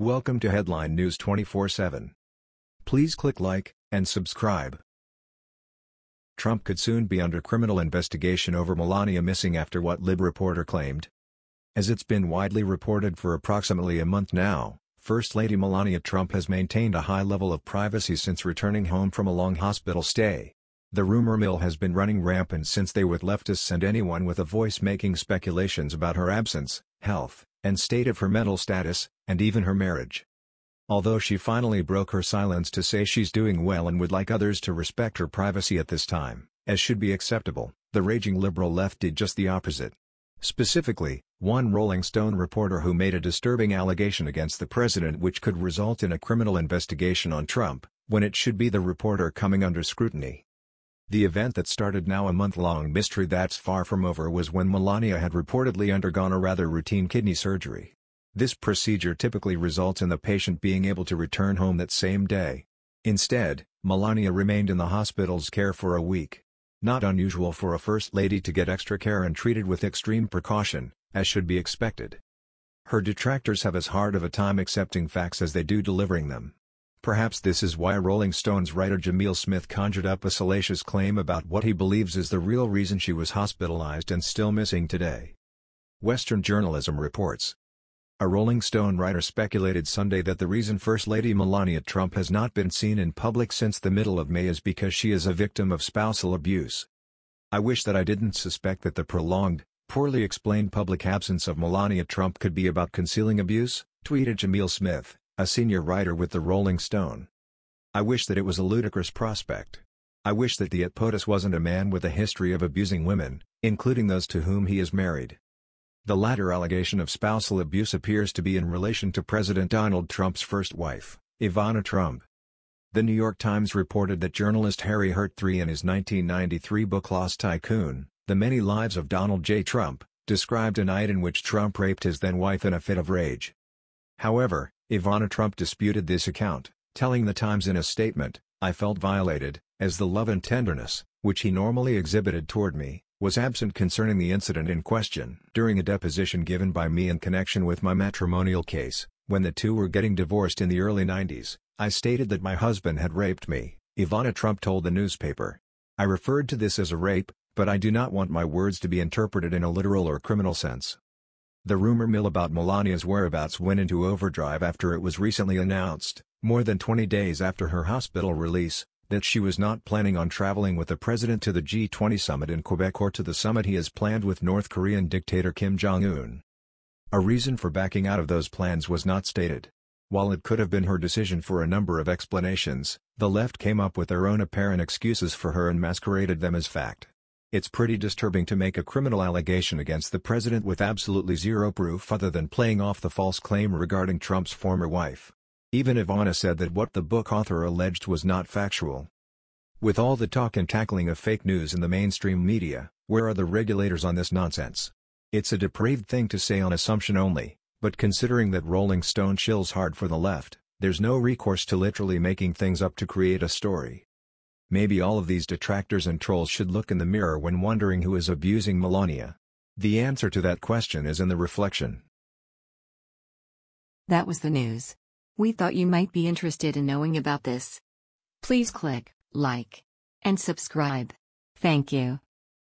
Welcome to Headline News 24/7. Please click like and subscribe. Trump could soon be under criminal investigation over Melania missing after what Lib reporter claimed. As it's been widely reported for approximately a month now, First Lady Melania Trump has maintained a high level of privacy since returning home from a long hospital stay. The rumor mill has been running rampant since they with leftists and anyone with a voice making speculations about her absence, health, and state of her mental status, and even her marriage. Although she finally broke her silence to say she's doing well and would like others to respect her privacy at this time, as should be acceptable, the raging liberal left did just the opposite. Specifically, one Rolling Stone reporter who made a disturbing allegation against the president which could result in a criminal investigation on Trump, when it should be the reporter coming under scrutiny. The event that started now a month-long mystery that's far from over was when Melania had reportedly undergone a rather routine kidney surgery. This procedure typically results in the patient being able to return home that same day. Instead, Melania remained in the hospital's care for a week. Not unusual for a first lady to get extra care and treated with extreme precaution, as should be expected. Her detractors have as hard of a time accepting facts as they do delivering them. Perhaps this is why Rolling Stone's writer Jamil Smith conjured up a salacious claim about what he believes is the real reason she was hospitalized and still missing today. Western journalism reports. A Rolling Stone writer speculated Sunday that the reason First Lady Melania Trump has not been seen in public since the middle of May is because she is a victim of spousal abuse. I wish that I didn't suspect that the prolonged, poorly explained public absence of Melania Trump could be about concealing abuse, tweeted Jamil Smith a senior writer with the Rolling Stone. I wish that it was a ludicrous prospect. I wish that the at POTUS wasn't a man with a history of abusing women, including those to whom he is married. The latter allegation of spousal abuse appears to be in relation to President Donald Trump's first wife, Ivana Trump. The New York Times reported that journalist Harry Hurt III in his 1993 book Lost Tycoon, The Many Lives of Donald J. Trump, described a night in which Trump raped his then-wife in a fit of rage. However, Ivana Trump disputed this account, telling The Times in a statement, I felt violated, as the love and tenderness, which he normally exhibited toward me, was absent concerning the incident in question. During a deposition given by me in connection with my matrimonial case, when the two were getting divorced in the early 90s, I stated that my husband had raped me, Ivana Trump told the newspaper. I referred to this as a rape, but I do not want my words to be interpreted in a literal or criminal sense. The rumor mill about Melania's whereabouts went into overdrive after it was recently announced, more than 20 days after her hospital release, that she was not planning on traveling with the president to the G20 summit in Quebec or to the summit he has planned with North Korean dictator Kim Jong-un. A reason for backing out of those plans was not stated. While it could have been her decision for a number of explanations, the left came up with their own apparent excuses for her and masqueraded them as fact. It's pretty disturbing to make a criminal allegation against the president with absolutely zero proof other than playing off the false claim regarding Trump's former wife. Even Ivana said that what the book author alleged was not factual. With all the talk and tackling of fake news in the mainstream media, where are the regulators on this nonsense? It's a depraved thing to say on assumption only, but considering that Rolling Stone chills hard for the left, there's no recourse to literally making things up to create a story. Maybe all of these detractors and trolls should look in the mirror when wondering who is abusing Melania. The answer to that question is in the reflection. That was the news. We thought you might be interested in knowing about this. Please click like and subscribe. Thank you.